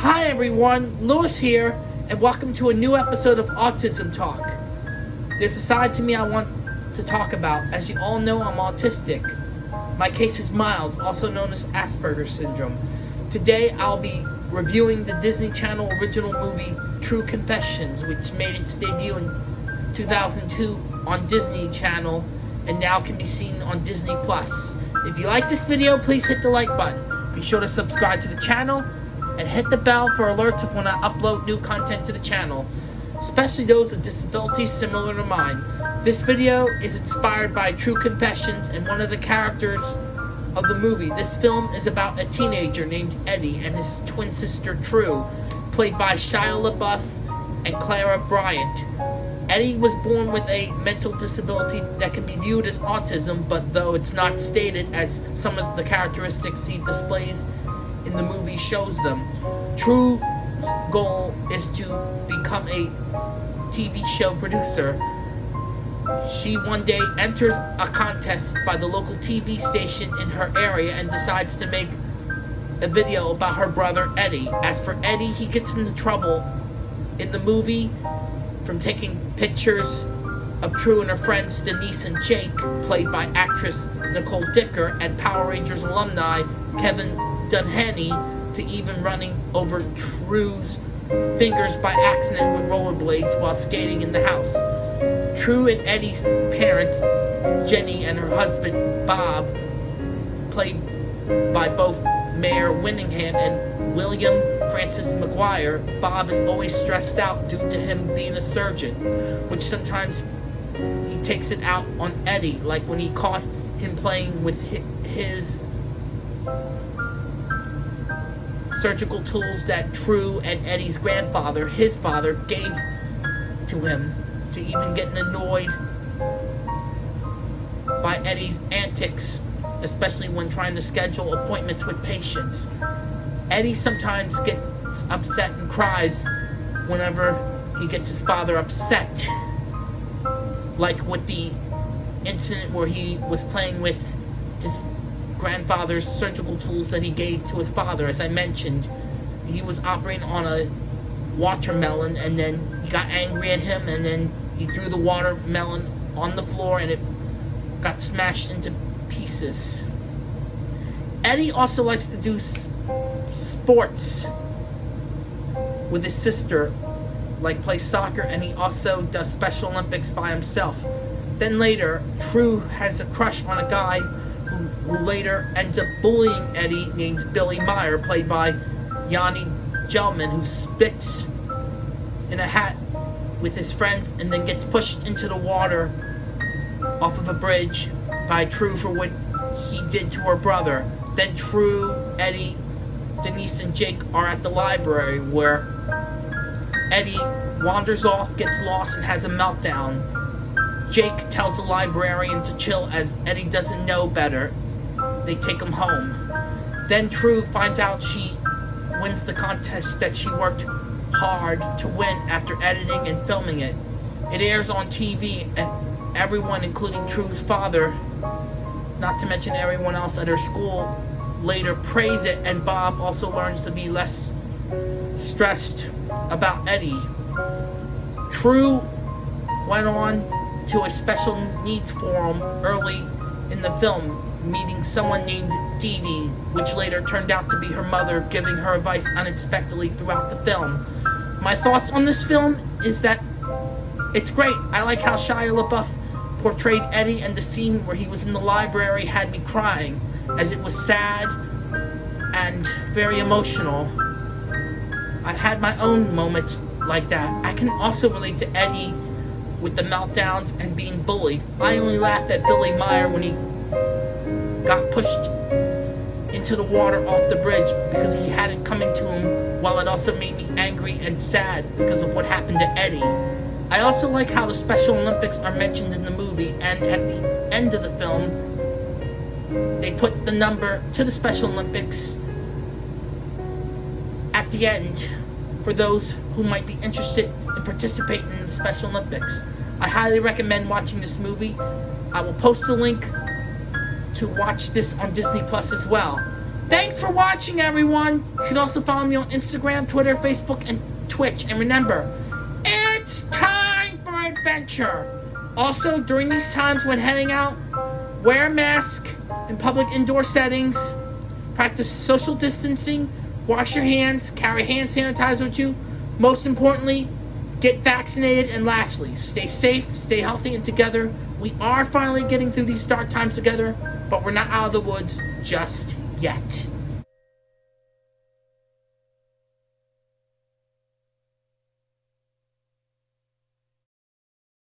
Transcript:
Hi everyone, Lewis here, and welcome to a new episode of Autism Talk. There's a side to me I want to talk about. As you all know, I'm autistic. My case is mild, also known as Asperger's syndrome. Today I'll be reviewing the Disney Channel original movie True Confessions, which made its debut in 2002 on Disney Channel and now can be seen on Disney Plus. If you like this video, please hit the like button. Be sure to subscribe to the channel and hit the bell for alerts of when I upload new content to the channel, especially those with disabilities similar to mine. This video is inspired by True Confessions and one of the characters of the movie. This film is about a teenager named Eddie and his twin sister True, played by Shia LaBeouf and Clara Bryant. Eddie was born with a mental disability that can be viewed as autism, but though it's not stated as some of the characteristics he displays in the movie shows them. True goal is to become a TV show producer. She one day enters a contest by the local TV station in her area and decides to make a video about her brother Eddie. As for Eddie, he gets into trouble in the movie from taking pictures of True and her friends Denise and Jake, played by actress Nicole Dicker, and Power Rangers alumni Kevin Duhaney, to even running over True's fingers by accident with rollerblades while skating in the house. True and Eddie's parents, Jenny and her husband Bob, played by both Mare Winningham and William Francis McGuire, Bob is always stressed out due to him being a surgeon, which sometimes he takes it out on Eddie, like when he caught him playing with his surgical tools that True and Eddie's grandfather, his father, gave to him, to even getting annoyed by Eddie's antics, especially when trying to schedule appointments with patients. Eddie sometimes gets upset and cries whenever he gets his father upset. Like with the incident where he was playing with his grandfather's surgical tools that he gave to his father. As I mentioned, he was operating on a watermelon and then he got angry at him and then he threw the watermelon on the floor and it got smashed into pieces. Eddie also likes to do sports with his sister, like play soccer, and he also does Special Olympics by himself. Then later, True has a crush on a guy who later ends up bullying Eddie named Billy Meyer, played by Yani Gellman, who spits in a hat with his friends and then gets pushed into the water off of a bridge by True for what he did to her brother. Then True, Eddie, Denise and Jake are at the library where Eddie wanders off, gets lost, and has a meltdown. Jake tells the librarian to chill as Eddie doesn't know better. They take him home. Then True finds out she wins the contest that she worked hard to win after editing and filming it. It airs on TV, and everyone, including True's father, not to mention everyone else at her school, later praise it, and Bob also learns to be less stressed about Eddie. True went on to a special needs forum early in the film, meeting someone named Dee Dee, which later turned out to be her mother, giving her advice unexpectedly throughout the film. My thoughts on this film is that it's great. I like how Shia LaBeouf portrayed Eddie and the scene where he was in the library had me crying as it was sad and very emotional. I've had my own moments like that. I can also relate to Eddie with the meltdowns and being bullied. I only laughed at Billy Meyer when he got pushed into the water off the bridge because he had it coming to him, while it also made me angry and sad because of what happened to Eddie. I also like how the Special Olympics are mentioned in the movie, and at the end of the film, they put the number to the Special Olympics at the end for those who might be interested in participating in the Special Olympics. I highly recommend watching this movie. I will post the link to watch this on Disney Plus as well. Thanks for watching, everyone. You can also follow me on Instagram, Twitter, Facebook, and Twitch. And remember, it's time for adventure. Also, during these times when heading out, wear a mask in public indoor settings, practice social distancing, wash your hands, carry hand sanitizer with you. Most importantly, get vaccinated, and lastly, stay safe, stay healthy, and together. We are finally getting through these dark times together, but we're not out of the woods just yet.